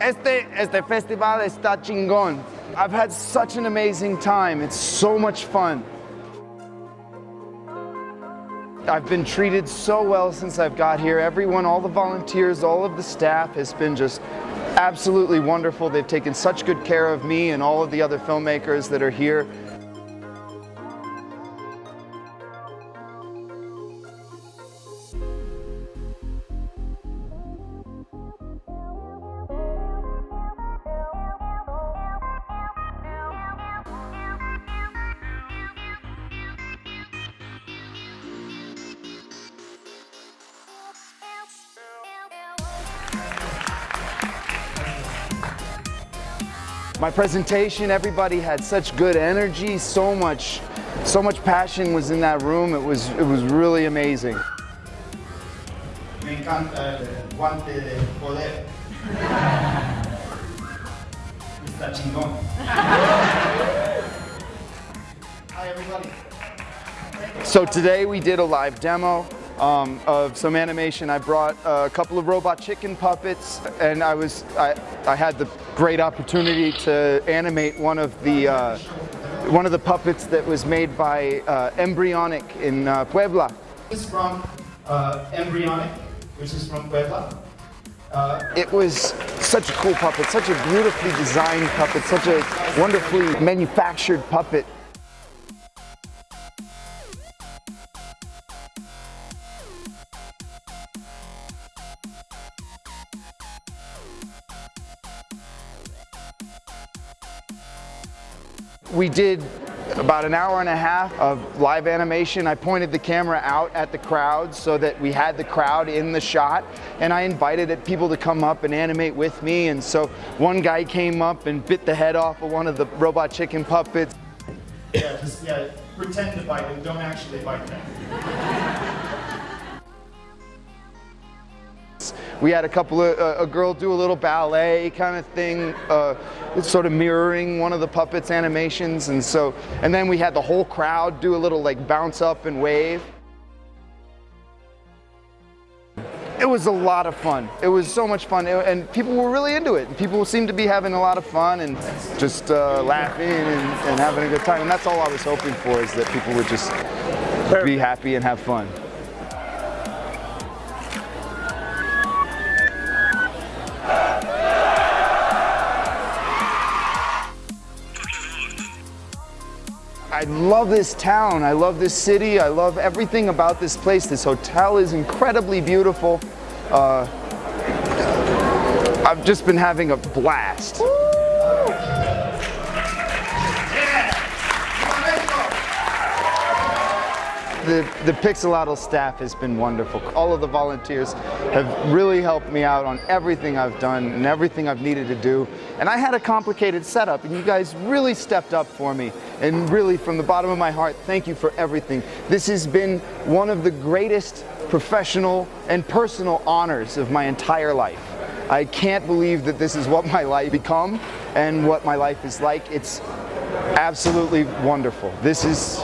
Este, este festival está chingón. I've had such an amazing time. It's so much fun. I've been treated so well since I've got here. Everyone, all the volunteers, all of the staff has been just absolutely wonderful. They've taken such good care of me and all of the other filmmakers that are here. My presentation, everybody had such good energy, so much, so much passion was in that room. It was, it was really amazing. Me encanta el guante de poder. Está chingón. Hi everybody. So today we did a live demo um, of some animation. I brought a couple of robot chicken puppets and I was I, I had the great opportunity to animate one of the uh, one of the puppets that was made by uh, Embryonic in uh, Puebla. This is from uh, Embryonic, which is from Puebla. Uh, It was such a cool puppet, such a beautifully designed puppet, such a wonderfully manufactured puppet. We did about an hour and a half of live animation. I pointed the camera out at the crowd so that we had the crowd in the shot and I invited people to come up and animate with me and so one guy came up and bit the head off of one of the robot chicken puppets. yeah, just yeah, pretend to bite them, don't actually bite them. We had a couple of, uh, a girl do a little ballet kind of thing, uh, sort of mirroring one of the puppets animations. And so, and then we had the whole crowd do a little like bounce up and wave. It was a lot of fun. It was so much fun, and people were really into it. People seemed to be having a lot of fun and just uh, laughing and, and having a good time. And that's all I was hoping for, is that people would just be happy and have fun. I love this town. I love this city. I love everything about this place. This hotel is incredibly beautiful. Uh, I've just been having a blast. The, the Pixelatl staff has been wonderful. All of the volunteers have really helped me out on everything I've done and everything I've needed to do. And I had a complicated setup and you guys really stepped up for me. And really from the bottom of my heart, thank you for everything. This has been one of the greatest professional and personal honors of my entire life. I can't believe that this is what my life become and what my life is like. It's absolutely wonderful. This is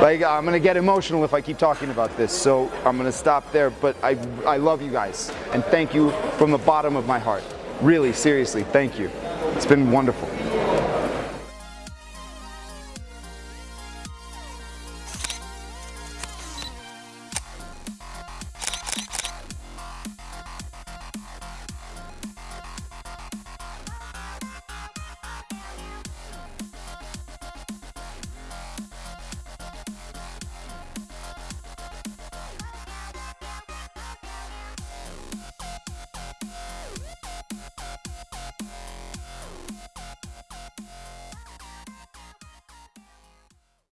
like, I'm gonna get emotional if I keep talking about this, so I'm gonna stop there, but I, I love you guys, and thank you from the bottom of my heart. Really, seriously, thank you. It's been wonderful.